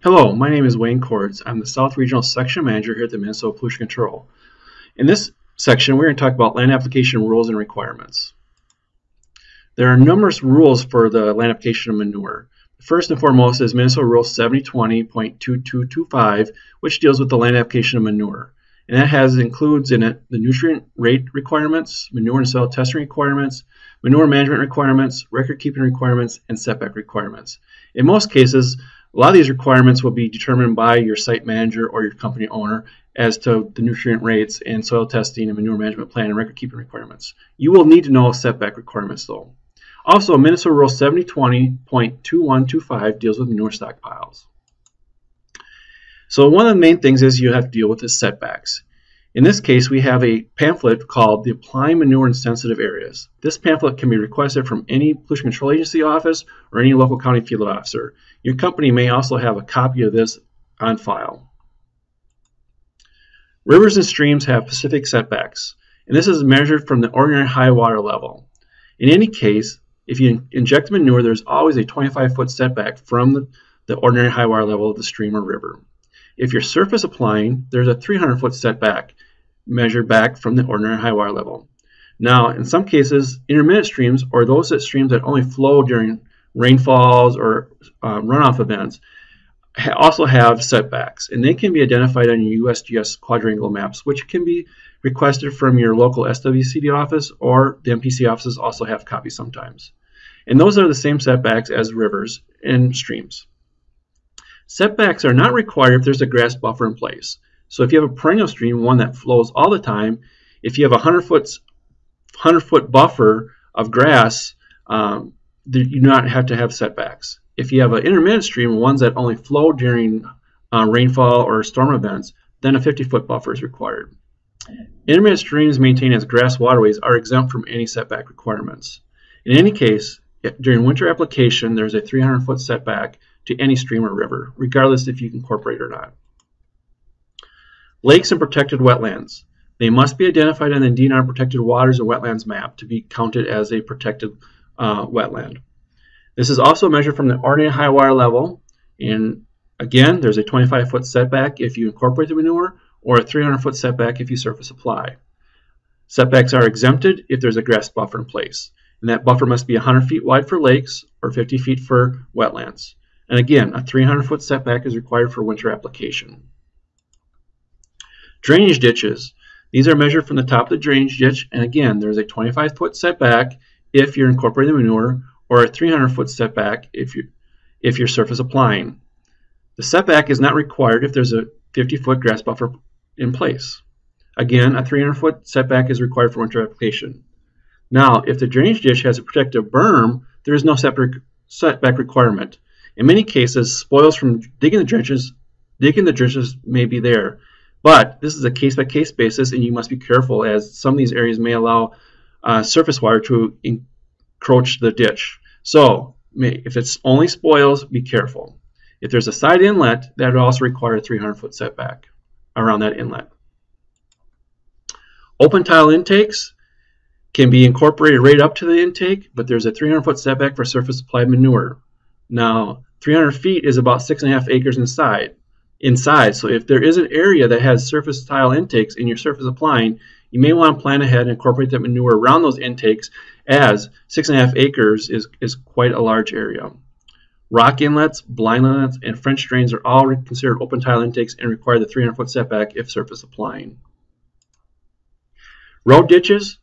Hello, my name is Wayne Cords. I'm the South Regional Section Manager here at the Minnesota Pollution Control. In this section, we're going to talk about land application rules and requirements. There are numerous rules for the land application of manure. First and foremost is Minnesota Rule 7020.2225, which deals with the land application of manure. And that has includes in it the nutrient rate requirements, manure and soil testing requirements, manure management requirements, record keeping requirements, and setback requirements. In most cases, a lot of these requirements will be determined by your site manager or your company owner as to the nutrient rates and soil testing and manure management plan and record keeping requirements. You will need to know setback requirements though. Also, Minnesota Rule 7020.2125 deals with manure stockpiles. So one of the main things is you have to deal with the setbacks. In this case, we have a pamphlet called the Applying Manure in Sensitive Areas. This pamphlet can be requested from any pollution control agency office or any local county field officer. Your company may also have a copy of this on file. Rivers and streams have specific setbacks, and this is measured from the ordinary high water level. In any case, if you inject manure, there's always a 25 foot setback from the, the ordinary high water level of the stream or river. If you're surface applying, there's a 300 foot setback measured back from the ordinary high water level. Now, in some cases, intermittent streams, or those that streams that only flow during rainfalls or um, runoff events, ha also have setbacks, and they can be identified on your USGS quadrangle maps, which can be requested from your local SWCD office, or the MPC offices also have copies sometimes. And those are the same setbacks as rivers and streams. Setbacks are not required if there's a grass buffer in place. So if you have a perennial stream, one that flows all the time, if you have a 100 foot, 100 foot buffer of grass, um, you do not have to have setbacks. If you have an intermittent stream, ones that only flow during uh, rainfall or storm events, then a 50 foot buffer is required. Intermittent streams maintained as grass waterways are exempt from any setback requirements. In any case, during winter application, there's a 300 foot setback to any stream or river, regardless if you incorporate or not. Lakes and protected wetlands. They must be identified on the DNR protected waters and wetlands map to be counted as a protected uh, wetland. This is also measured from the ordinary high water level. And again, there's a 25 foot setback if you incorporate the manure or a 300 foot setback if you surface apply. Setbacks are exempted if there's a grass buffer in place. And that buffer must be 100 feet wide for lakes or 50 feet for wetlands. And again, a 300 foot setback is required for winter application. Drainage ditches. These are measured from the top of the drainage ditch, and again, there's a 25 foot setback if you're incorporating manure, or a 300 foot setback if, you, if you're surface applying. The setback is not required if there's a 50 foot grass buffer in place. Again, a 300 foot setback is required for winter application. Now, if the drainage ditch has a protective berm, there is no setback requirement. In many cases, spoils from digging the trenches, digging the trenches may be there, but this is a case-by-case -case basis, and you must be careful as some of these areas may allow uh, surface water to encroach the ditch. So if it's only spoils, be careful. If there's a side inlet, that would also require a 300-foot setback around that inlet. Open tile intakes can be incorporated right up to the intake, but there's a 300-foot setback for surface applied manure. Now, 300 feet is about six and a half acres inside inside. So if there is an area that has surface tile intakes in your surface applying, you may want to plan ahead and incorporate that manure around those intakes as six and a half acres is, is quite a large area. Rock inlets, blind inlets, and French drains are all considered open tile intakes and require the 300 foot setback if surface applying. Road ditches,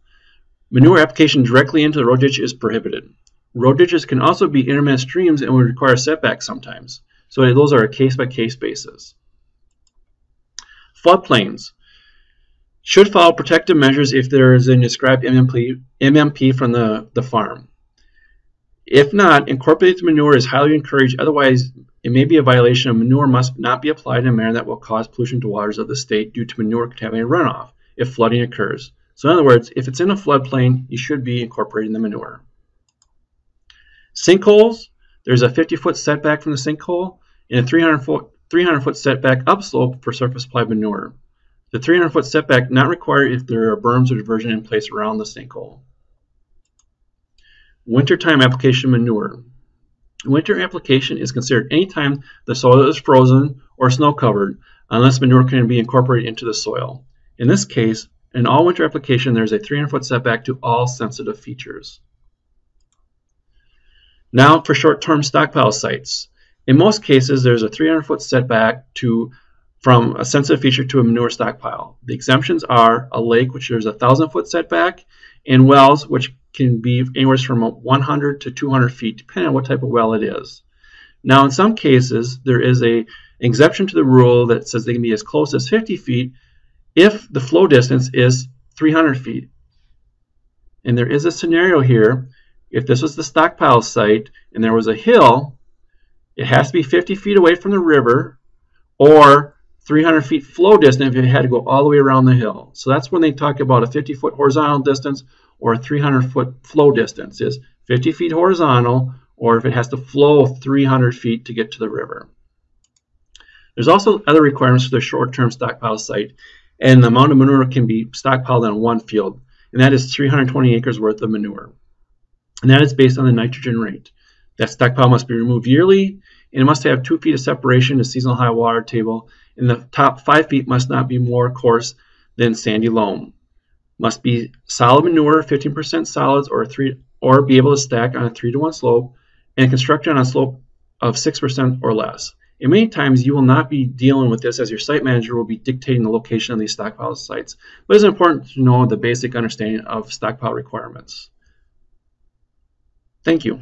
manure application directly into the road ditch is prohibited. Road ditches can also be intermittent streams and would require setbacks sometimes. So those are a case-by-case -case basis. Floodplains should follow protective measures if there is a described MMP, MMP from the, the farm. If not, incorporated manure is highly encouraged. Otherwise, it may be a violation of manure must not be applied in a manner that will cause pollution to waters of the state due to manure contaminated runoff if flooding occurs. So in other words, if it's in a floodplain, you should be incorporating the manure. Sinkholes there's a 50 foot setback from the sinkhole and a 300 foot, 300 foot setback upslope for surface applied manure. The 300 foot setback not required if there are berms or diversion in place around the sinkhole. Wintertime application manure. Winter application is considered any time the soil is frozen or snow covered unless manure can be incorporated into the soil. In this case, in all winter application, there's a 300 foot setback to all sensitive features. Now for short-term stockpile sites. In most cases, there's a 300 foot setback to from a sensitive feature to a manure stockpile. The exemptions are a lake, which there's a 1,000 foot setback, and wells, which can be anywhere from 100 to 200 feet, depending on what type of well it is. Now, in some cases, there is a exception to the rule that says they can be as close as 50 feet if the flow distance is 300 feet. And there is a scenario here. If this was the stockpile site and there was a hill, it has to be 50 feet away from the river or 300 feet flow distance if it had to go all the way around the hill. So that's when they talk about a 50 foot horizontal distance or a 300 foot flow distance is 50 feet horizontal or if it has to flow 300 feet to get to the river. There's also other requirements for the short-term stockpile site and the amount of manure can be stockpiled on one field and that is 320 acres worth of manure. And that is based on the nitrogen rate. That stockpile must be removed yearly and it must have two feet of separation to seasonal high water table and the top five feet must not be more coarse than sandy loam. Must be solid manure, 15% solids, or three, or be able to stack on a three to one slope, and constructed on a slope of 6% or less. And many times you will not be dealing with this as your site manager will be dictating the location of these stockpile sites. But it's important to know the basic understanding of stockpile requirements. Thank you.